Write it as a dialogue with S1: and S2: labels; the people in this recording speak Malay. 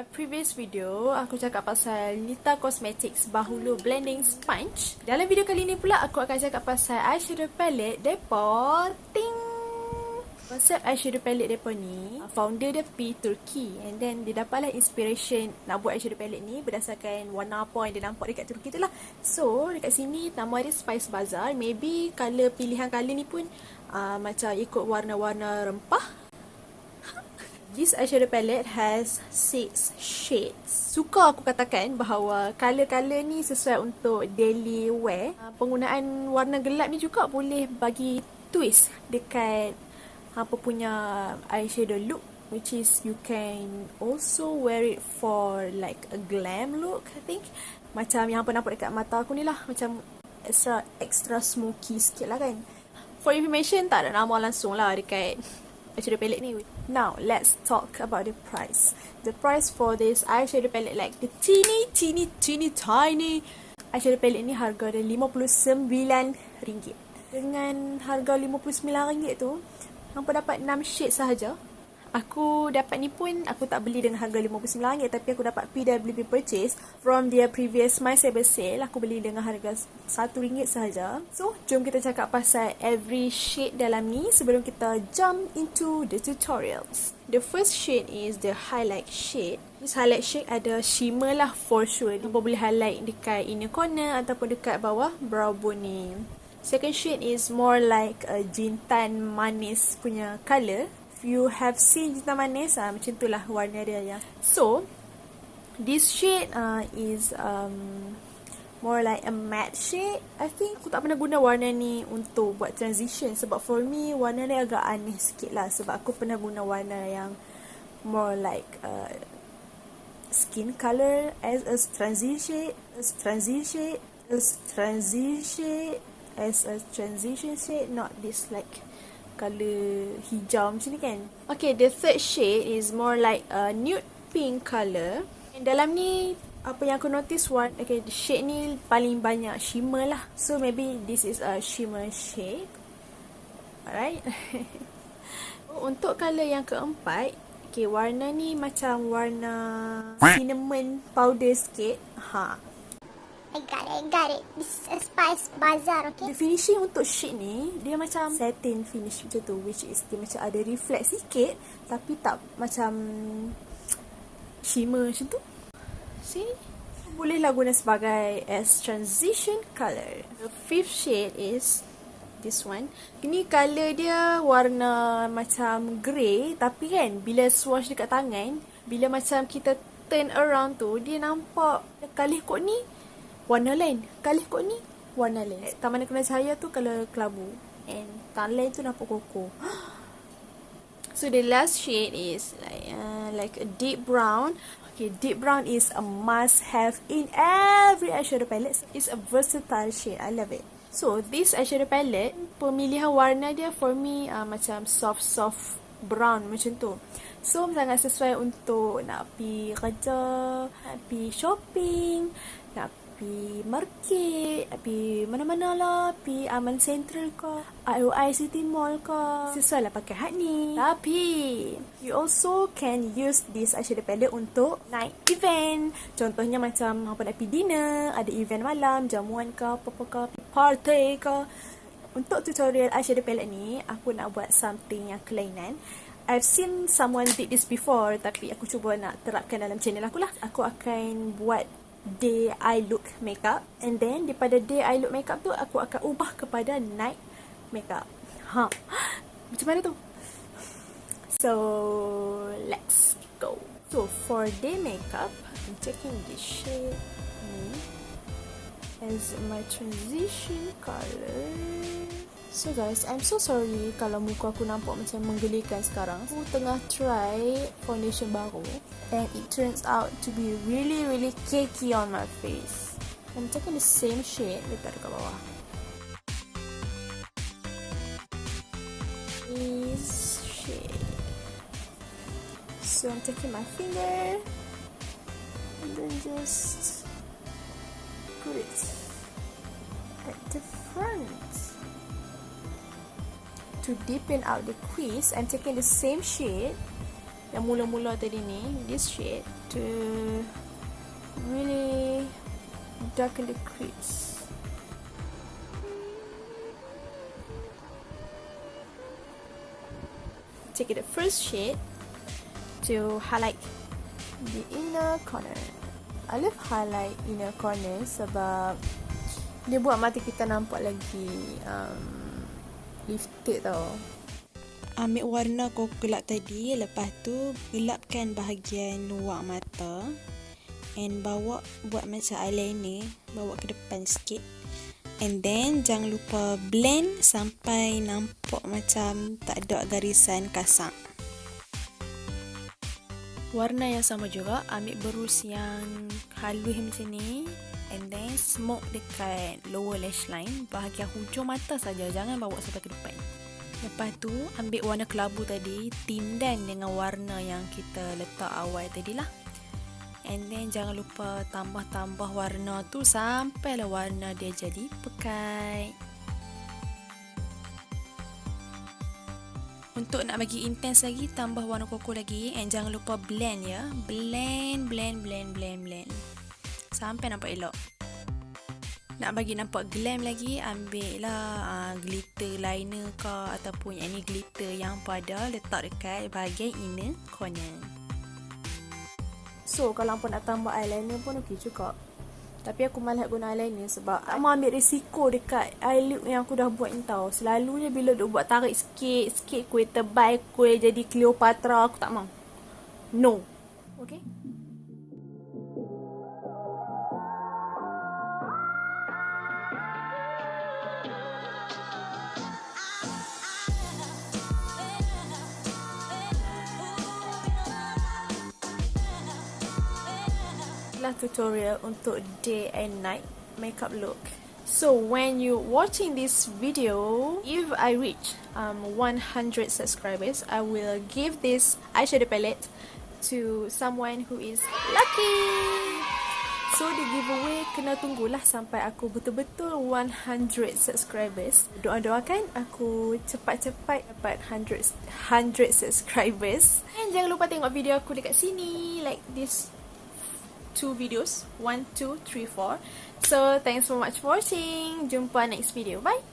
S1: my previous video, aku cakap pasal Nita Cosmetics Bahulu Blending Sponge. Dalam video kali ni pula, aku akan cakap pasal eyeshadow palette depa ting. Konsep eyeshadow palette depa ni, founder dia P Turkey and then dia dapatlah inspiration nak buat eyeshadow palette ni berdasarkan warna apa yang dia nampak dekat Turkey tu lah. So, dekat sini nama dia Spice Bazaar. Maybe color pilihan color ni pun uh, macam ikut warna-warna rempah This eyeshadow palette has six shades. Suka aku katakan bahawa color-color ni sesuai untuk daily wear. Ah, penggunaan warna gelap ni juga boleh bagi twist dekat apa punya eyeshadow look which is you can also wear it for like a glam look I think. Macam yang apa nampak dekat mata aku ni lah macam extra extra smoky sikit lah kan. For information tak ada nama langsung lah dekat eyeshadow palette ni. Now, let's talk about the price. The price for this eyeshadow palette like the teeny, teeny, teeny, tiny eyeshadow palette ni harga dia RM59. Dengan harga RM59 tu, hampa dapat 6 shade sahaja Aku dapat ni pun aku tak beli dengan harga RM59 tapi aku dapat PWP purchase from their previous My Saber sale. Aku beli dengan harga RM1 sahaja. So, jom kita cakap pasal every shade dalam ni sebelum kita jump into the tutorials. The first shade is the highlight shade. This highlight shade ada shimmer lah for sure. Nampak boleh highlight dekat inner corner ataupun dekat bawah brow bone ni. Second shade is more like a jintan manis punya colour you have seen cinta manis uh, macam itulah warna dia ya. So this shade uh, is um, more like a matte shade. I think aku tak pernah guna warna ni untuk buat transition sebab for me warna ni agak aneh sikit lah sebab aku pernah guna warna yang more like uh, skin color as a transition as transition as transition as a transition shade not this like color hijau macam ni kan. Okay, the third shade is more like a nude pink color. And dalam ni, apa yang aku notice one, okay, the shade ni paling banyak shimmer lah. So, maybe this is a shimmer shade. Alright. Untuk color yang keempat, okay, warna ni macam warna cinnamon powder sikit. Ha,
S2: I got it, I got it. This is a spice bazaar, okay?
S1: The finishing untuk shade ni, dia macam satin finish macam tu. Which is, dia macam ada reflect sikit. Tapi tak macam shimmer macam tu. See? Bolehlah guna sebagai as transition color. The fifth shade is this one. Ini color dia warna macam grey. Tapi kan, bila swatch dekat tangan, bila macam kita turn around tu, dia nampak kali kot ni warna lain. Kali kot ni warna lain. Taman kena cahaya tu color kelabu. And taman lain tu nampak koko. So the last shade is like uh, like a deep brown. Okay, deep brown is a must have in every eyeshadow palette. It's a versatile shade. I love it. So this eyeshadow palette, pemilihan warna dia for me uh, macam soft soft brown macam tu. So sangat sesuai untuk nak pergi kerja, nak pergi shopping, nak pi market, pi mana-mana lah, pi Aman Central ke, IOI City Mall ke. Sesuai lah pakai hat ni. Tapi, you also can use this eyeshadow palette untuk night event. Contohnya macam apa nak pergi dinner, ada event malam, jamuan ke, apa-apa ke, party ke. Untuk tutorial eyeshadow palette ni, aku nak buat something yang kelainan. I've seen someone did this before tapi aku cuba nak terapkan dalam channel aku lah. Aku akan buat day eye look makeup and then daripada day eye look makeup tu aku akan ubah kepada night makeup. Ha. Macam mana tu? So, let's go. So, for day makeup, I'm taking this shade ni as my transition color. So guys, I'm so sorry kalau muka aku nampak macam menggelikan sekarang. Aku tengah try foundation baru and it turns out to be really really cakey on my face. I'm taking the same shade dekat dekat bawah. This shade. So I'm taking my finger and then just put it at the front to deepen out the crease, I'm taking the same shade yang mula-mula tadi ni this shade to really darken the crease. Take the first shade to highlight the inner corner. I love highlight inner corner sebab dia buat mata kita nampak lagi um, lifted tau.
S3: Ambil warna kau gelap tadi lepas tu gelapkan bahagian luar mata and bawa buat macam eyeliner bawa ke depan sikit. And then jangan lupa blend sampai nampak macam tak ada garisan kasar
S1: warna yang sama juga ambil berus yang halus macam ni and then smoke dekat lower lash line bahagian hujung mata saja jangan bawa sampai ke depan. Lepas tu ambil warna kelabu tadi Tindan dengan warna yang kita letak awal tadi lah And then jangan lupa tambah-tambah warna tu Sampailah warna dia jadi pekat Untuk nak bagi intense lagi Tambah warna koko lagi And jangan lupa blend ya. Blend, blend, blend, blend, blend. Sampai nampak elok. Nak bagi nampak glam lagi ambil lah uh, glitter liner ke ataupun yang ni glitter yang pada letak dekat bahagian inner corner. So kalau pun nak tambah eyeliner pun okey juga tapi aku malas guna eyeliner sebab tak mau ambil risiko dekat eye look yang aku dah buat ni tau. Selalunya bila duk buat tarik sikit sikit kuih tebal kuih jadi Cleopatra aku tak mau. No. Okay adalah tutorial untuk day and night makeup look. So when you watching this video, if I reach um 100 subscribers, I will give this eyeshadow palette to someone who is lucky. So the giveaway kena tunggulah sampai aku betul-betul 100 subscribers. Doa-doakan aku cepat-cepat dapat 100 100 subscribers. And jangan lupa tengok video aku dekat sini like this two videos. One, two, three, four. So, thanks so much for watching. Jumpa next video. Bye!